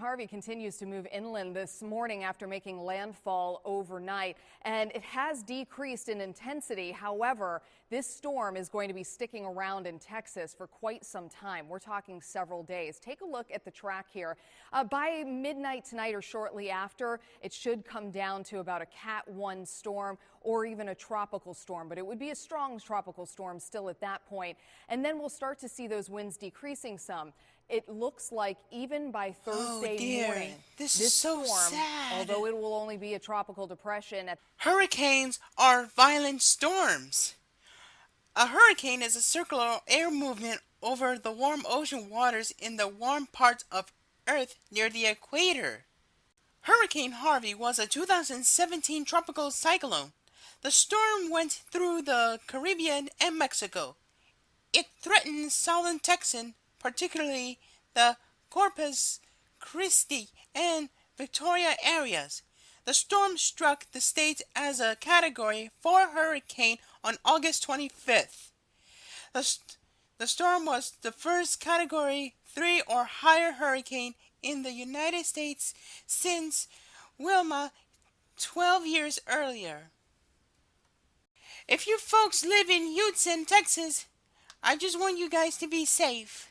Harvey continues to move inland this morning after making landfall overnight, and it has decreased in intensity. However, this storm is going to be sticking around in Texas for quite some time. We're talking several days. Take a look at the track here. Uh, by midnight tonight or shortly after, it should come down to about a Cat 1 storm or even a tropical storm, but it would be a strong tropical storm still at that point. And then we'll start to see those winds decreasing some. It looks like even by Oh Thursday dear, morning, this is so storm, sad. although it will only be a tropical depression, at Hurricanes are violent storms. A hurricane is a circular air movement over the warm ocean waters in the warm parts of Earth near the equator. Hurricane Harvey was a 2017 tropical cyclone. The storm went through the Caribbean and Mexico. It threatened southern Texas, particularly the Corpus Christi and Victoria areas. The storm struck the state as a Category 4 hurricane on August 25th. The, st- the storm was the first Category 3 or higher hurricane in the United States since Wilma 12 years earlier. If you folks live in Houston, Texas, I just want you guys to be safe.